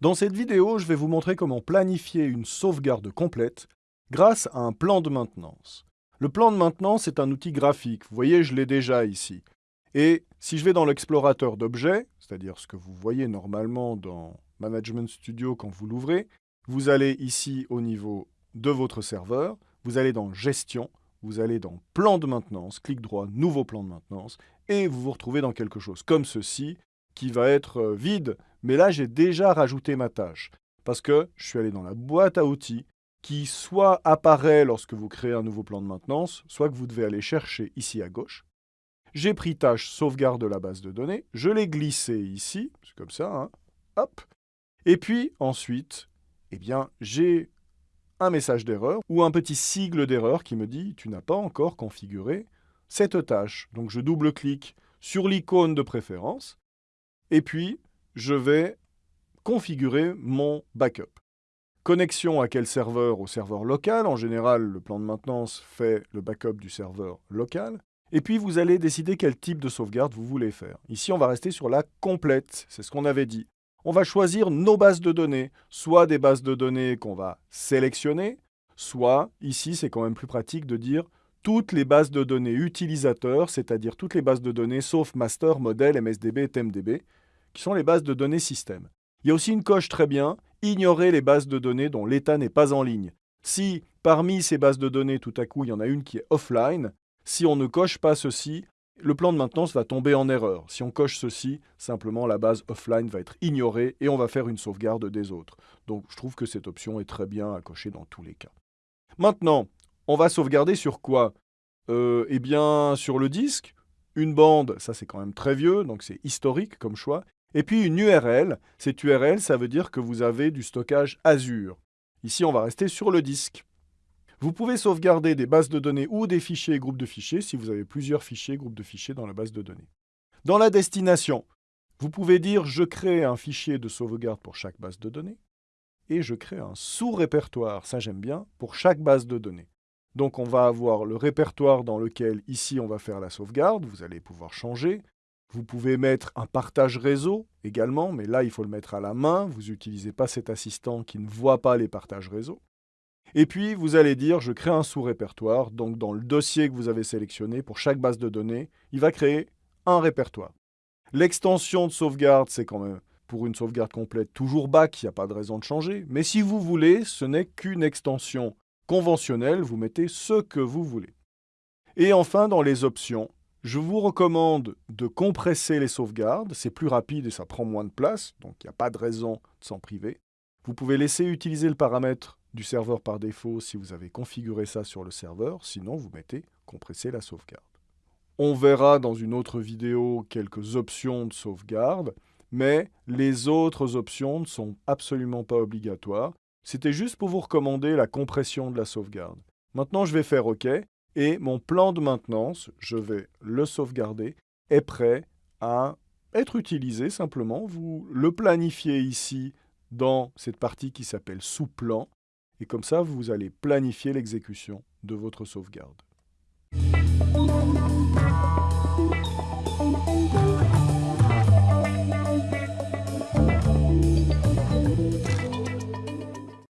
Dans cette vidéo, je vais vous montrer comment planifier une sauvegarde complète grâce à un plan de maintenance. Le plan de maintenance est un outil graphique, vous voyez je l'ai déjà ici. Et si je vais dans l'explorateur d'objets, c'est-à-dire ce que vous voyez normalement dans Management Studio quand vous l'ouvrez, vous allez ici au niveau de votre serveur, vous allez dans Gestion, vous allez dans Plan de maintenance, clic droit, Nouveau plan de maintenance, et vous vous retrouvez dans quelque chose comme ceci, qui va être euh, vide. Mais là, j'ai déjà rajouté ma tâche, parce que je suis allé dans la boîte à outils, qui soit apparaît lorsque vous créez un nouveau plan de maintenance, soit que vous devez aller chercher ici à gauche. J'ai pris tâche sauvegarde de la base de données, je l'ai glissé ici, c'est comme ça, hein, hop. Et puis ensuite, eh bien, j'ai un message d'erreur ou un petit sigle d'erreur qui me dit « tu n'as pas encore configuré cette tâche ». Donc je double-clique sur l'icône de préférence et puis je vais configurer mon backup. Connexion à quel serveur? Au serveur local. En général, le plan de maintenance fait le backup du serveur local. Et puis, vous allez décider quel type de sauvegarde vous voulez faire. Ici, on va rester sur la complète. C'est ce qu'on avait dit on va choisir nos bases de données, soit des bases de données qu'on va sélectionner, soit, ici c'est quand même plus pratique de dire toutes les bases de données utilisateurs, c'est-à-dire toutes les bases de données sauf master, modèle, MSDB TMDB, qui sont les bases de données système. Il y a aussi une coche très bien, ignorer les bases de données dont l'état n'est pas en ligne. Si parmi ces bases de données, tout à coup, il y en a une qui est offline, si on ne coche pas ceci, le plan de maintenance va tomber en erreur. Si on coche ceci, simplement la base offline va être ignorée et on va faire une sauvegarde des autres. Donc je trouve que cette option est très bien à cocher dans tous les cas. Maintenant, on va sauvegarder sur quoi? Euh, Eh bien, sur le disque, une bande, ça c'est quand même très vieux, donc c'est historique comme choix. Et puis une URL, cette URL, ça veut dire que vous avez du stockage Azure. Ici, on va rester sur le disque. Vous pouvez sauvegarder des bases de données ou des fichiers et groupes de fichiers si vous avez plusieurs fichiers groupes de fichiers dans la base de données. Dans la destination, vous pouvez dire « Je crée un fichier de sauvegarde pour chaque base de données » et je crée un sous-répertoire, ça j'aime bien, pour chaque base de données. Donc on va avoir le répertoire dans lequel, ici, on va faire la sauvegarde, vous allez pouvoir changer. Vous pouvez mettre un partage réseau également, mais là, il faut le mettre à la main. Vous n'utilisez pas cet assistant qui ne voit pas les partages réseau. Et puis, vous allez dire, je crée un sous-répertoire. Donc, dans le dossier que vous avez sélectionné, pour chaque base de données, il va créer un répertoire. L'extension de sauvegarde, c'est quand même, pour une sauvegarde complète, toujours back, il n'y a pas de raison de changer. Mais si vous voulez, ce n'est qu'une extension conventionnelle, vous mettez ce que vous voulez. Et enfin, dans les options, je vous recommande de compresser les sauvegardes. C'est plus rapide et ça prend moins de place, donc il n'y a pas de raison de s'en priver. Vous pouvez laisser utiliser le paramètre du serveur par défaut si vous avez configuré ça sur le serveur, sinon vous mettez compresser la sauvegarde. On verra dans une autre vidéo quelques options de sauvegarde, mais les autres options ne sont absolument pas obligatoires. C'était juste pour vous recommander la compression de la sauvegarde. Maintenant, je vais faire OK, et mon plan de maintenance, je vais le sauvegarder, est prêt à être utilisé simplement. Vous le planifiez ici dans cette partie qui s'appelle sous-plan, et comme ça, vous allez planifier l'exécution de votre sauvegarde.